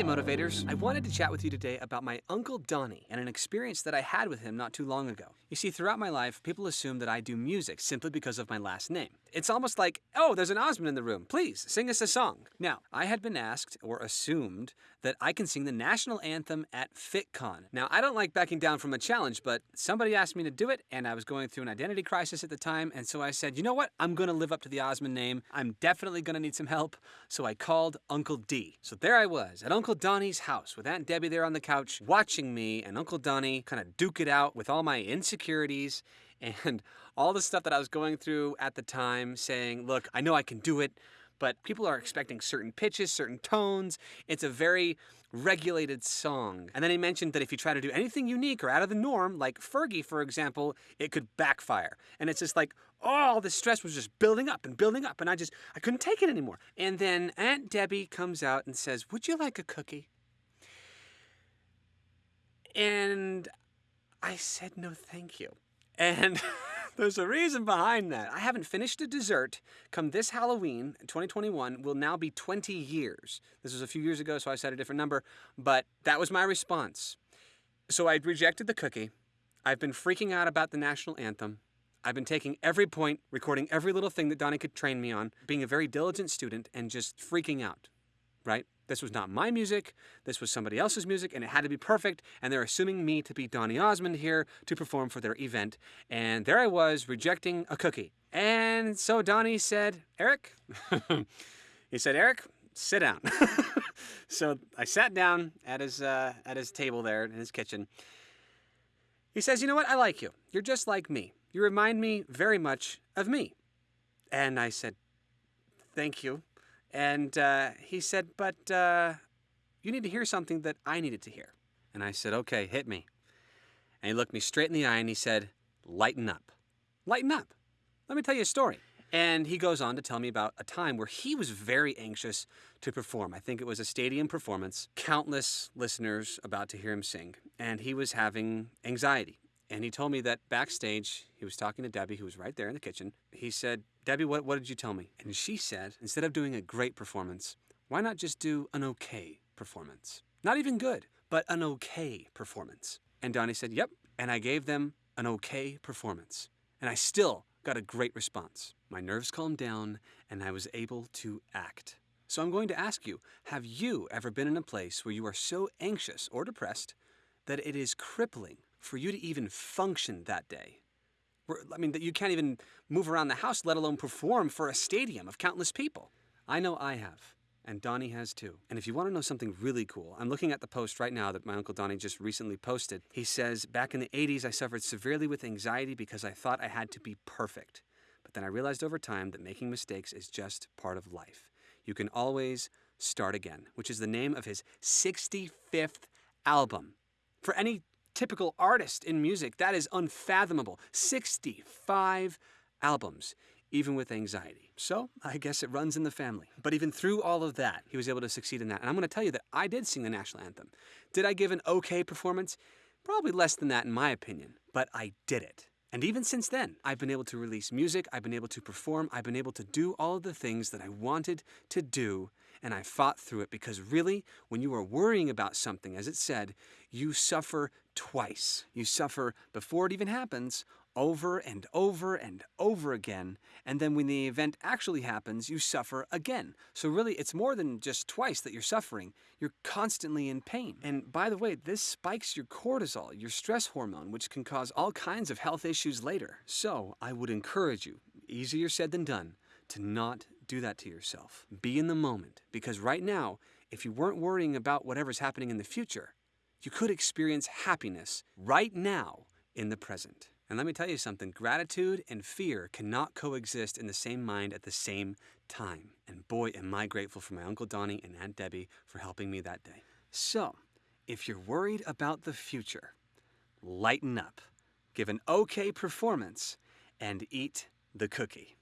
Hey motivators, I wanted to chat with you today about my Uncle Donny and an experience that I had with him not too long ago. You see, throughout my life, people assume that I do music simply because of my last name. It's almost like, oh, there's an Osmond in the room, please sing us a song. Now, I had been asked or assumed that I can sing the national anthem at FitCon. Now, I don't like backing down from a challenge, but somebody asked me to do it, and I was going through an identity crisis at the time, and so I said, you know what? I'm gonna live up to the Osmond name. I'm definitely gonna need some help, so I called Uncle D. So there I was at Uncle Donny's house with Aunt Debbie there on the couch, watching me and Uncle Donny kind of duke it out with all my insecurities and all the stuff that I was going through at the time, saying, look, I know I can do it, but people are expecting certain pitches, certain tones. It's a very regulated song. And then he mentioned that if you try to do anything unique or out of the norm, like Fergie, for example, it could backfire. And it's just like, all the stress was just building up and building up, and I just, I couldn't take it anymore. And then Aunt Debbie comes out and says, Would you like a cookie? And I said, No, thank you. And there's a reason behind that. I haven't finished a dessert. Come this Halloween, 2021, will now be 20 years. This was a few years ago, so I said a different number, but that was my response. So I rejected the cookie. I've been freaking out about the national anthem. I've been taking every point, recording every little thing that Donny could train me on, being a very diligent student, and just freaking out, right? This was not my music, this was somebody else's music, and it had to be perfect, and they're assuming me to be Donny Osmond here to perform for their event. And there I was, rejecting a cookie. And so Donny said, Eric, he said, Eric, sit down. so I sat down at his, uh, at his table there in his kitchen. He says, You know what? I like you. You're just like me. You remind me very much of me. And I said, Thank you. And uh, he said, But uh, you need to hear something that I needed to hear. And I said, Okay, hit me. And he looked me straight in the eye and he said, Lighten up. Lighten up. Let me tell you a story. And he goes on to tell me about a time where he was very anxious to perform. I think it was a stadium performance, countless listeners about to hear him sing, and he was having anxiety. And he told me that backstage, he was talking to Debbie, who was right there in the kitchen. He said, Debbie, what, what did you tell me? And she said, instead of doing a great performance, why not just do an okay performance? Not even good, but an okay performance. And Donny said, Yep. And I gave them an okay performance. And I still got a great response. My nerves calmed down and I was able to act. So I'm going to ask you have you ever been in a place where you are so anxious or depressed that it is crippling for you to even function that day? I mean, that you can't even move around the house, let alone perform for a stadium of countless people. I know I have. And Donny has too. And if you want to know something really cool, I'm looking at the post right now that my Uncle Donny just recently posted. He says, Back in the 80s, I suffered severely with anxiety because I thought I had to be perfect. But then I realized over time that making mistakes is just part of life. You can always start again, which is the name of his 65th album. For any typical artist in music. That is unfathomable. 65 albums, even with anxiety. So I guess it runs in the family. But even through all of that, he was able to succeed in that. And I'm going to tell you that I did sing the national anthem. Did I give an okay performance? Probably less than that, in my opinion, but I did it. And even since then, I've been able to release music, I've been able to perform, I've been able to do all of the things that I wanted to do and I fought through it because really, when you are worrying about something, as it said, you suffer twice. You suffer before it even happens, over and over and over again. And then when the event actually happens, you suffer again. So, really, it's more than just twice that you're suffering. You're constantly in pain. And by the way, this spikes your cortisol, your stress hormone, which can cause all kinds of health issues later. So, I would encourage you, easier said than done, to not do that to yourself. Be in the moment because right now, if you weren't worrying about whatever's happening in the future, you could experience happiness right now in the present. And let me tell you something gratitude and fear cannot coexist in the same mind at the same time. And boy, am I grateful for my Uncle Donny and Aunt Debbie for helping me that day. So, if you're worried about the future, lighten up, give an okay performance, and eat the cookie.